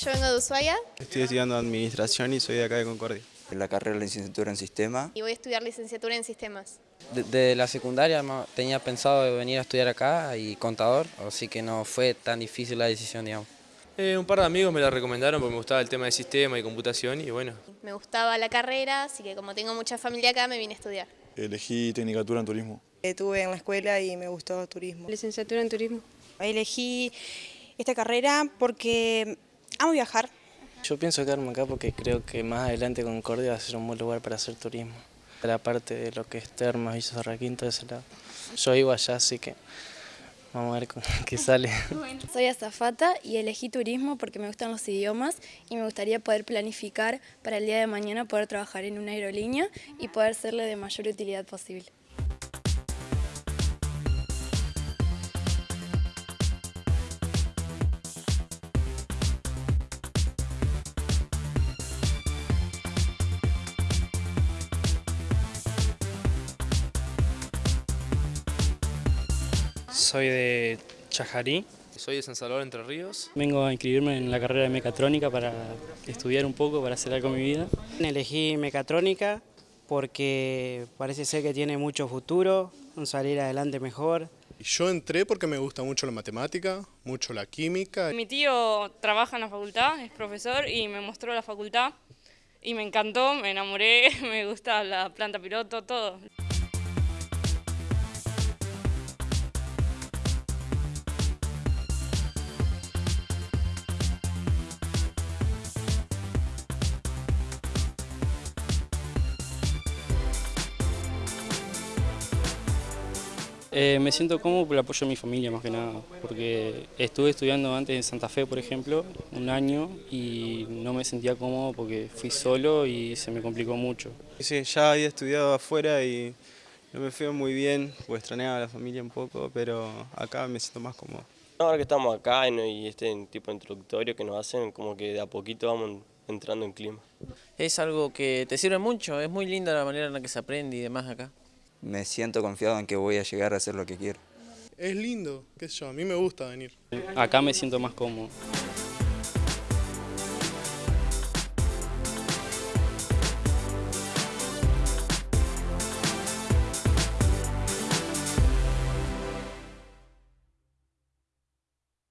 Yo vengo de Ushuaia Estoy estudiando Administración y soy de acá de Concordia. La carrera de licenciatura en Sistema. y voy a estudiar licenciatura en sistemas. Desde la secundaria tenía pensado venir a estudiar acá y contador, así que no fue tan difícil la decisión, digamos. Eh, un par de amigos me la recomendaron porque me gustaba el tema de sistema y computación y bueno, Me gustaba la carrera, así que como tengo mucha familia acá, me vine a estudiar. Elegí Tecnicatura en Turismo. Estuve en la escuela y me gustó turismo. Licenciatura en turismo. Elegí esta carrera porque amo viajar. Yo pienso quedarme acá porque creo que más adelante Concordia va a ser un buen lugar para hacer turismo. La parte de lo que es Termas, Villa Sarraquín, todo ese lado. Yo vivo allá, así que vamos a ver qué sale. Soy azafata y elegí turismo porque me gustan los idiomas y me gustaría poder planificar para el día de mañana poder trabajar en una aerolínea y poder serle de mayor utilidad posible. Soy de Chajarí. soy de San Salvador Entre Ríos. Vengo a inscribirme en la carrera de mecatrónica para estudiar un poco, para hacer algo con mi vida. Elegí mecatrónica porque parece ser que tiene mucho futuro, un salir adelante mejor. Yo entré porque me gusta mucho la matemática, mucho la química. Mi tío trabaja en la facultad, es profesor y me mostró la facultad y me encantó, me enamoré, me gusta la planta piloto, todo. Eh, me siento cómodo por el apoyo de mi familia más que nada, porque estuve estudiando antes en Santa Fe, por ejemplo, un año y no me sentía cómodo porque fui solo y se me complicó mucho. Sí, ya había estudiado afuera y no me fue muy bien, pues extrañaba a la familia un poco, pero acá me siento más cómodo. Ahora que estamos acá ¿no? y este tipo introductorio que nos hacen, como que de a poquito vamos entrando en clima. Es algo que te sirve mucho, es muy linda la manera en la que se aprende y demás acá. Me siento confiado en que voy a llegar a hacer lo que quiero. Es lindo, qué sé yo, a mí me gusta venir. Acá me siento más cómodo.